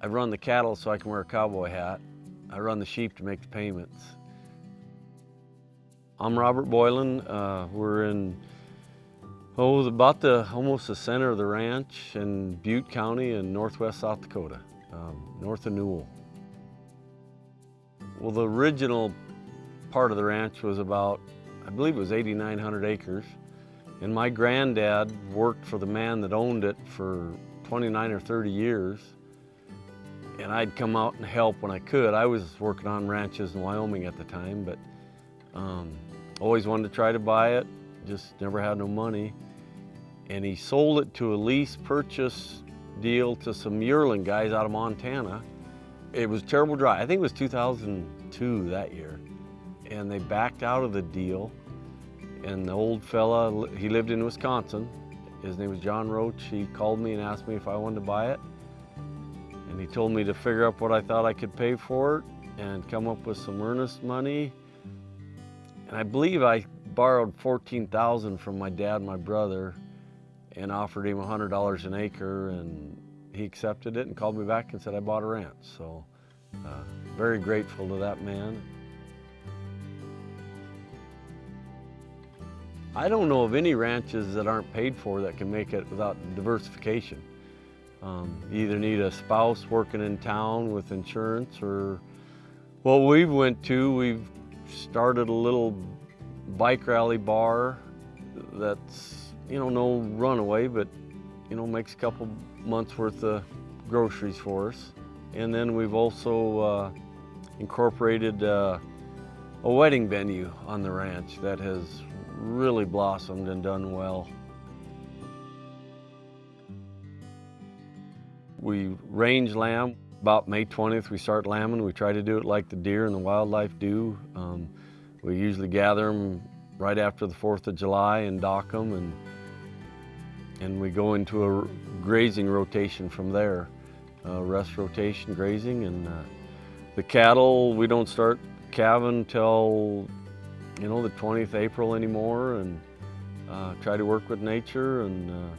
I run the cattle so I can wear a cowboy hat. I run the sheep to make the payments. I'm Robert Boylan. Uh, we're in, oh, about the, almost the center of the ranch in Butte County in northwest South Dakota, um, north of Newell. Well, the original part of the ranch was about, I believe it was 8,900 acres. And my granddad worked for the man that owned it for 29 or 30 years. And I'd come out and help when I could. I was working on ranches in Wyoming at the time, but um, always wanted to try to buy it, just never had no money. And he sold it to a lease purchase deal to some yearling guys out of Montana. It was terrible dry. I think it was 2002 that year. And they backed out of the deal. And the old fella, he lived in Wisconsin. His name was John Roach. He called me and asked me if I wanted to buy it. And he told me to figure up what I thought I could pay for it and come up with some earnest money. And I believe I borrowed 14,000 from my dad my brother and offered him $100 an acre and he accepted it and called me back and said I bought a ranch. So uh, very grateful to that man. I don't know of any ranches that aren't paid for that can make it without diversification. Um, you either need a spouse working in town with insurance or, well, we've went to, we've started a little bike rally bar that's, you know, no runaway, but, you know, makes a couple months worth of groceries for us. And then we've also uh, incorporated uh, a wedding venue on the ranch that has really blossomed and done well. We range lamb. About May 20th, we start lambing. We try to do it like the deer and the wildlife do. Um, we usually gather them right after the 4th of July and dock them, and, and we go into a grazing rotation from there. Uh, rest rotation, grazing, and uh, the cattle, we don't start calving till, you know, the 20th April anymore, and uh, try to work with nature and uh,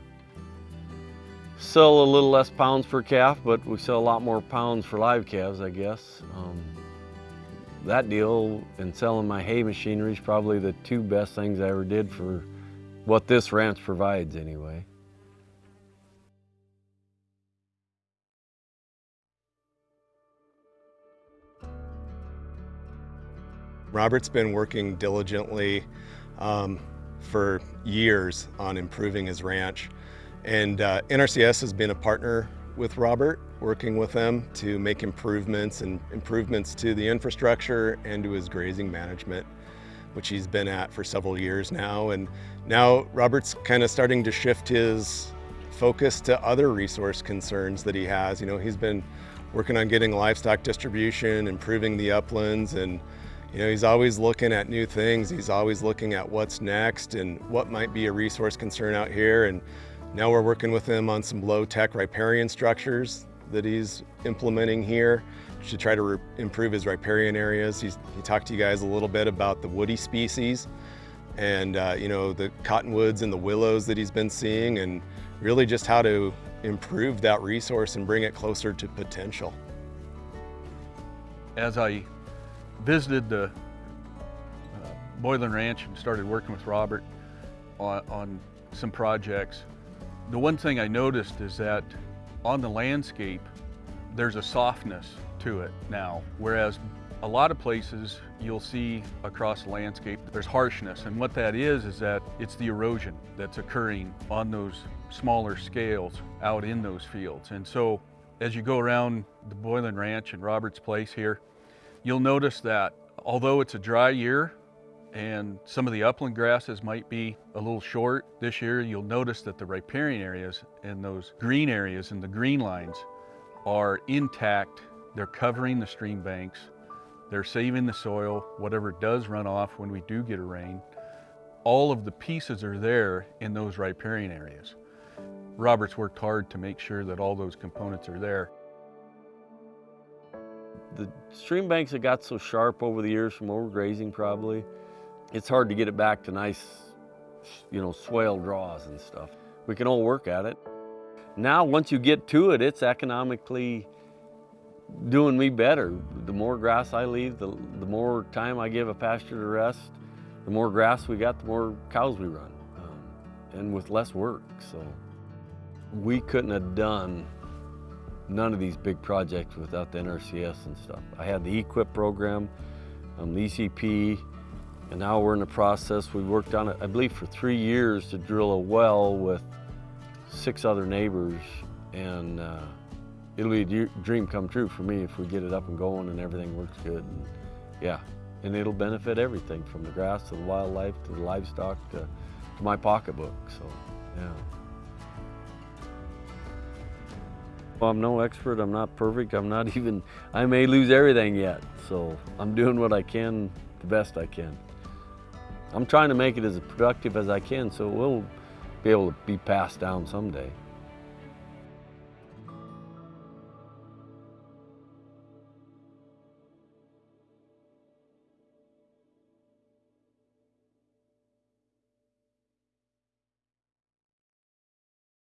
Sell a little less pounds per calf, but we sell a lot more pounds for live calves, I guess. Um, that deal and selling my hay machinery is probably the two best things I ever did for what this ranch provides anyway. Robert's been working diligently um, for years on improving his ranch. And uh, NRCS has been a partner with Robert, working with them to make improvements and improvements to the infrastructure and to his grazing management, which he's been at for several years now. And now Robert's kind of starting to shift his focus to other resource concerns that he has. You know, he's been working on getting livestock distribution, improving the uplands, and you know, he's always looking at new things. He's always looking at what's next and what might be a resource concern out here. And now we're working with him on some low-tech riparian structures that he's implementing here to try to improve his riparian areas. He's, he talked to you guys a little bit about the woody species and uh, you know the cottonwoods and the willows that he's been seeing and really just how to improve that resource and bring it closer to potential. As I visited the uh, Boylan Ranch and started working with Robert on, on some projects, the one thing I noticed is that on the landscape, there's a softness to it now, whereas a lot of places you'll see across the landscape, there's harshness. And what that is, is that it's the erosion that's occurring on those smaller scales out in those fields. And so as you go around the Boylan Ranch and Roberts Place here, you'll notice that although it's a dry year, and some of the upland grasses might be a little short this year. You'll notice that the riparian areas and those green areas and the green lines are intact. They're covering the stream banks. They're saving the soil, whatever does run off when we do get a rain. All of the pieces are there in those riparian areas. Robert's worked hard to make sure that all those components are there. The stream banks have got so sharp over the years from overgrazing probably it's hard to get it back to nice, you know, swale draws and stuff. We can all work at it. Now, once you get to it, it's economically doing me better. The more grass I leave, the, the more time I give a pasture to rest, the more grass we got, the more cows we run, um, and with less work. So we couldn't have done none of these big projects without the NRCS and stuff. I had the EQIP program, um, the ECP, and now we're in the process. We worked on it, I believe, for three years to drill a well with six other neighbors, and uh, it'll be a dream come true for me if we get it up and going and everything works good. And, yeah, and it'll benefit everything from the grass to the wildlife to the livestock to, to my pocketbook. So, yeah. Well, I'm no expert. I'm not perfect. I'm not even, I may lose everything yet. So I'm doing what I can the best I can. I'm trying to make it as productive as I can so it will be able to be passed down someday.